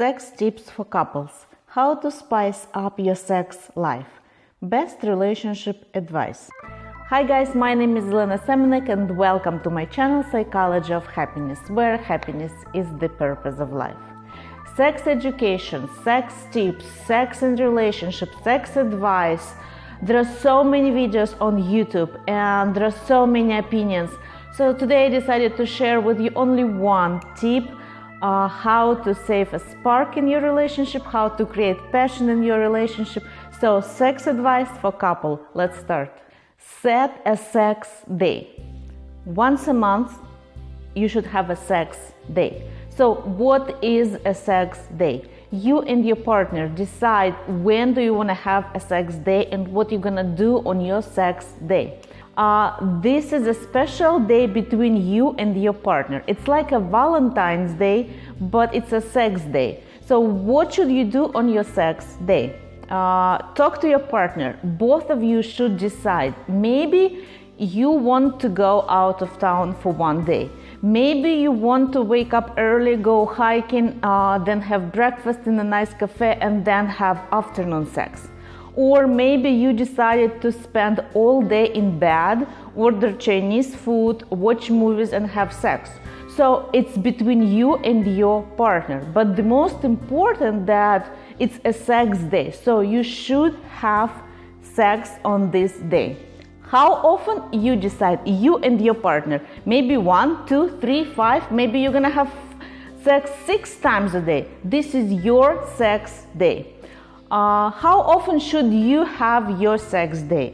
Sex tips for couples. How to spice up your sex life. Best relationship advice. Hi guys, my name is Elena Semenek and welcome to my channel Psychology of Happiness, where happiness is the purpose of life. Sex education, sex tips, sex and relationship, sex advice. There are so many videos on YouTube and there are so many opinions. So today I decided to share with you only one tip uh, how to save a spark in your relationship, how to create passion in your relationship. So, sex advice for couple. Let's start. Set a sex day. Once a month, you should have a sex day. So, what is a sex day? You and your partner decide when do you want to have a sex day and what you're gonna do on your sex day uh, this is a special day between you and your partner. It's like a Valentine's Day, but it's a sex day. So, what should you do on your sex day? Uh, talk to your partner. Both of you should decide. Maybe you want to go out of town for one day. Maybe you want to wake up early, go hiking, uh, then have breakfast in a nice cafe, and then have afternoon sex or maybe you decided to spend all day in bed, order Chinese food, watch movies, and have sex. So it's between you and your partner. But the most important that it's a sex day. So you should have sex on this day. How often you decide, you and your partner, maybe one, two, three, five, maybe you're gonna have sex six times a day. This is your sex day. Uh, how often should you have your sex day?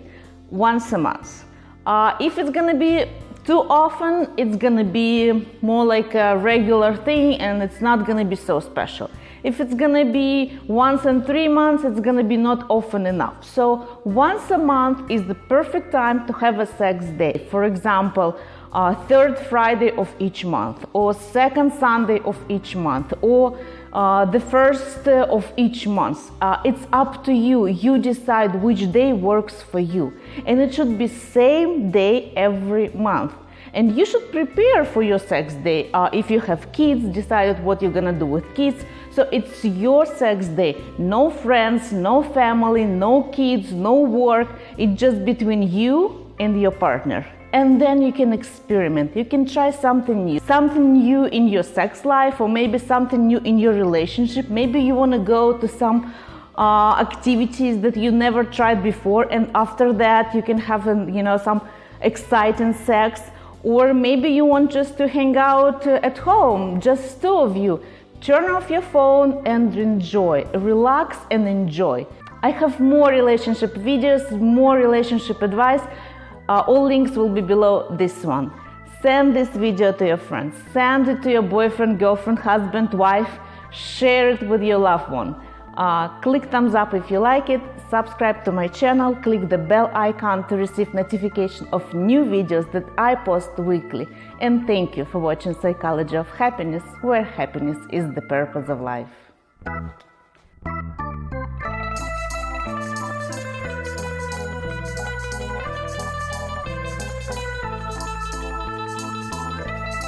Once a month. Uh, if it's gonna be too often, it's gonna be more like a regular thing and it's not gonna be so special. If it's gonna be once in three months, it's gonna be not often enough. So once a month is the perfect time to have a sex day. For example, uh, third Friday of each month, or second Sunday of each month, or the first uh, of each month. Uh, it's up to you. You decide which day works for you, and it should be same day every month. And you should prepare for your sex day. Uh, if you have kids, decide what you're gonna do with kids. So it's your sex day. No friends, no family, no kids, no work. It's just between you and your partner and then you can experiment. You can try something new, something new in your sex life, or maybe something new in your relationship. Maybe you want to go to some uh, activities that you never tried before, and after that you can have, an, you know, some exciting sex. Or maybe you want just to hang out uh, at home, just two of you. Turn off your phone and enjoy. Relax and enjoy. I have more relationship videos, more relationship advice. Uh, all links will be below this one. Send this video to your friends, send it to your boyfriend, girlfriend, husband, wife, share it with your loved one. Uh, click thumbs up if you like it, subscribe to my channel, click the bell icon to receive notification of new videos that I post weekly. And thank you for watching Psychology of Happiness, where happiness is the purpose of life.